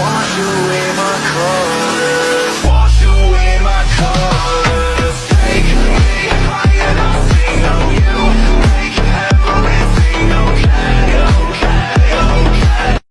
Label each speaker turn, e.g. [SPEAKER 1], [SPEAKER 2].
[SPEAKER 1] wash away